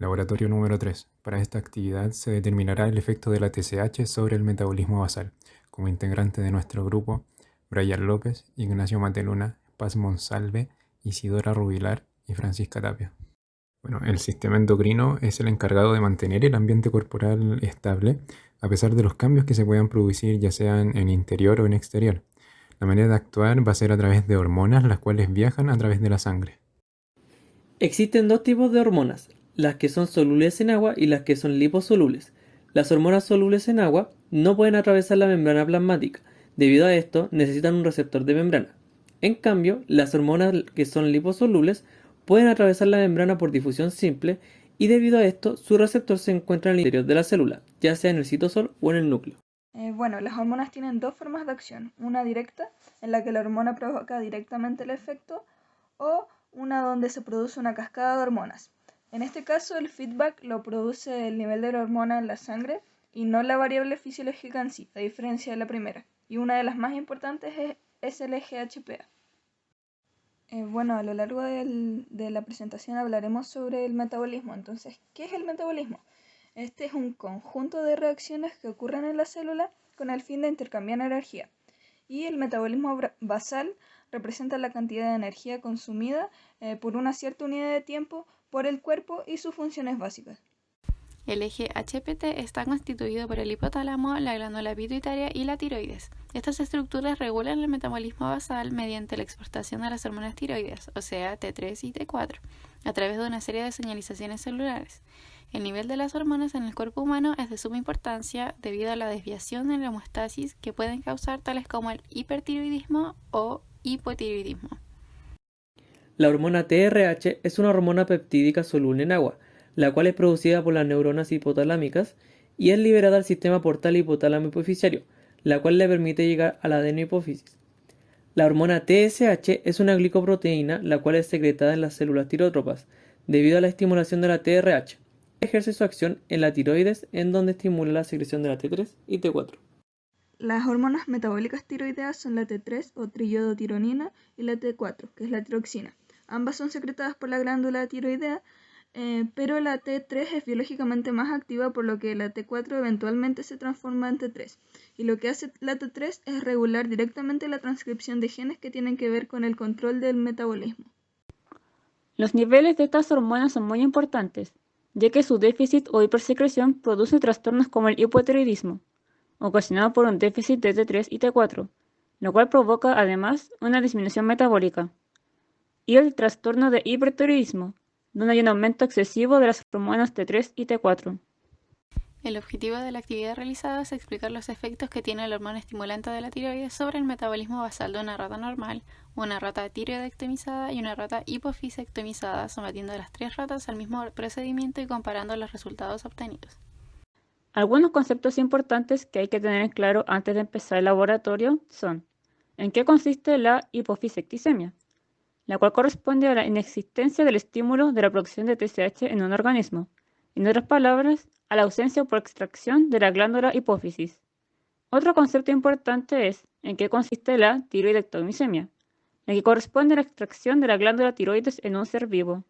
Laboratorio número 3. Para esta actividad se determinará el efecto de la TSH sobre el metabolismo basal. Como integrante de nuestro grupo, Brian López, Ignacio Mateluna, Paz Monsalve, Isidora Rubilar y Francisca Tapia. Bueno, el sistema endocrino es el encargado de mantener el ambiente corporal estable a pesar de los cambios que se puedan producir ya sean en interior o en exterior. La manera de actuar va a ser a través de hormonas las cuales viajan a través de la sangre. Existen dos tipos de hormonas, las que son solubles en agua y las que son liposolubles. Las hormonas solubles en agua no pueden atravesar la membrana plasmática, debido a esto necesitan un receptor de membrana. En cambio, las hormonas que son liposolubles pueden atravesar la membrana por difusión simple y debido a esto su receptor se encuentra en el interior de la célula, ya sea en el citosol o en el núcleo. Eh, bueno, las hormonas tienen dos formas de acción, una directa, en la que la hormona provoca directamente el efecto, o una donde se produce una cascada de hormonas. En este caso, el feedback lo produce el nivel de la hormona en la sangre y no la variable fisiológica en sí, a diferencia de la primera. Y una de las más importantes es, el GHPA. Eh, bueno, a lo largo de la presentación hablaremos sobre el metabolismo. Entonces, ¿qué es el metabolismo? Este es un conjunto de reacciones que ocurren en la célula con el fin de intercambiar energía. Y el metabolismo basal representa la cantidad de energía consumida eh, por una cierta unidad de tiempo por el cuerpo y sus funciones básicas. El eje HPT está constituido por el hipotálamo, la glándula pituitaria y la tiroides. Estas estructuras regulan el metabolismo basal mediante la exportación de las hormonas tiroides, o sea, T3 y T4, a través de una serie de señalizaciones celulares. El nivel de las hormonas en el cuerpo humano es de suma importancia debido a la desviación en la homeostasis que pueden causar tales como el hipertiroidismo o hipotiroidismo. La hormona TRH es una hormona peptídica soluble en agua, la cual es producida por las neuronas hipotalámicas y es liberada al sistema portal hipotálamo hipoficiario, la cual le permite llegar a la adenohipófisis. La hormona TSH es una glicoproteína la cual es secretada en las células tirotropas debido a la estimulación de la TRH. Ejerce su acción en la tiroides en donde estimula la secreción de la T3 y T4. Las hormonas metabólicas tiroideas son la T3 o triiodotironina y la T4, que es la tiroxina. Ambas son secretadas por la glándula tiroidea, eh, pero la T3 es biológicamente más activa, por lo que la T4 eventualmente se transforma en T3. Y lo que hace la T3 es regular directamente la transcripción de genes que tienen que ver con el control del metabolismo. Los niveles de estas hormonas son muy importantes, ya que su déficit o hipersecreción produce trastornos como el hipotiroidismo, ocasionado por un déficit de T3 y T4, lo cual provoca además una disminución metabólica y el trastorno de hipertiroidismo, donde hay un aumento excesivo de las hormonas T3 y T4. El objetivo de la actividad realizada es explicar los efectos que tiene la hormona estimulante de la tiroides sobre el metabolismo basal de una rata normal, una rata tiroidectomizada y una rata hipofisectomizada, sometiendo a las tres ratas al mismo procedimiento y comparando los resultados obtenidos. Algunos conceptos importantes que hay que tener en claro antes de empezar el laboratorio son ¿En qué consiste la hipofisectisemia? La cual corresponde a la inexistencia del estímulo de la producción de TSH en un organismo, en otras palabras, a la ausencia por extracción de la glándula hipófisis. Otro concepto importante es en qué consiste la tiroidectomisemia, la que corresponde a la extracción de la glándula tiroides en un ser vivo.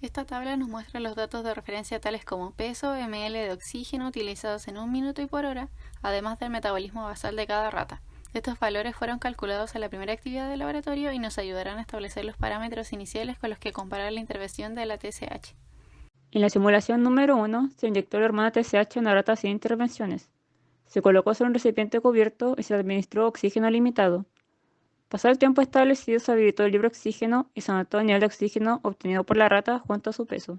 Esta tabla nos muestra los datos de referencia tales como peso, ml de oxígeno utilizados en un minuto y por hora, además del metabolismo basal de cada rata. Estos valores fueron calculados en la primera actividad del laboratorio y nos ayudarán a establecer los parámetros iniciales con los que comparar la intervención de la TSH. En la simulación número 1 se inyectó la hormona TSH en una rata sin intervenciones. Se colocó sobre un recipiente cubierto y se administró oxígeno limitado. Pasado el tiempo establecido se habilitó el libre oxígeno y se anotó el nivel de oxígeno obtenido por la rata junto a su peso.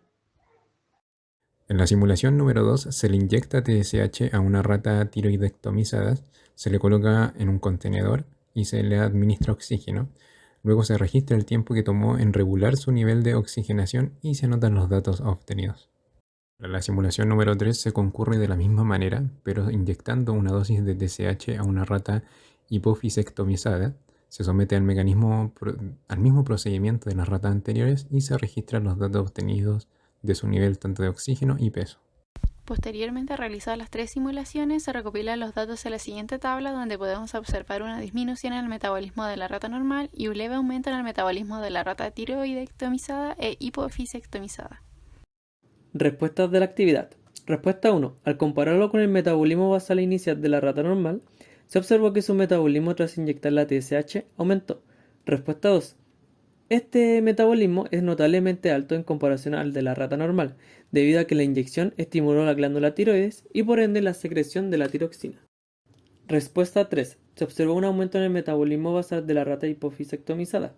En la simulación número 2 se le inyecta TSH a una rata tiroidectomizada, se le coloca en un contenedor y se le administra oxígeno. Luego se registra el tiempo que tomó en regular su nivel de oxigenación y se anotan los datos obtenidos. En la simulación número 3 se concurre de la misma manera, pero inyectando una dosis de TSH a una rata hipofisectomizada, se somete al, mecanismo, al mismo procedimiento de las ratas anteriores y se registran los datos obtenidos de su nivel tanto de oxígeno y peso. Posteriormente a realizar las tres simulaciones, se recopilan los datos en la siguiente tabla donde podemos observar una disminución en el metabolismo de la rata normal y un leve aumento en el metabolismo de la rata tiroidectomizada e hipofisectomizada. Respuestas de la actividad. Respuesta 1. Al compararlo con el metabolismo basal inicial de la rata normal, se observó que su metabolismo tras inyectar la TSH aumentó. Respuesta 2. Este metabolismo es notablemente alto en comparación al de la rata normal, debido a que la inyección estimuló la glándula tiroides y por ende la secreción de la tiroxina. Respuesta 3. Se observó un aumento en el metabolismo basal de la rata hipofisectomizada.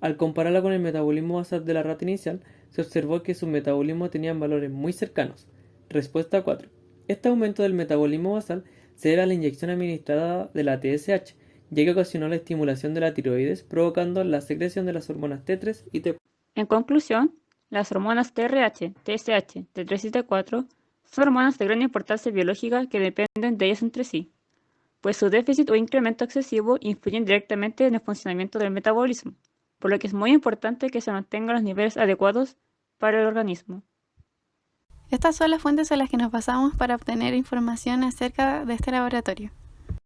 Al compararla con el metabolismo basal de la rata inicial, se observó que sus metabolismos tenían valores muy cercanos. Respuesta 4. Este aumento del metabolismo basal se debe a la inyección administrada de la TSH, ya que ocasionó la estimulación de la tiroides, provocando la secreción de las hormonas T3 y T4. En conclusión, las hormonas TRH, TSH, T3 y T4 son hormonas de gran importancia biológica que dependen de ellas entre sí, pues su déficit o incremento excesivo influyen directamente en el funcionamiento del metabolismo, por lo que es muy importante que se mantengan los niveles adecuados para el organismo. Estas son las fuentes a las que nos basamos para obtener información acerca de este laboratorio.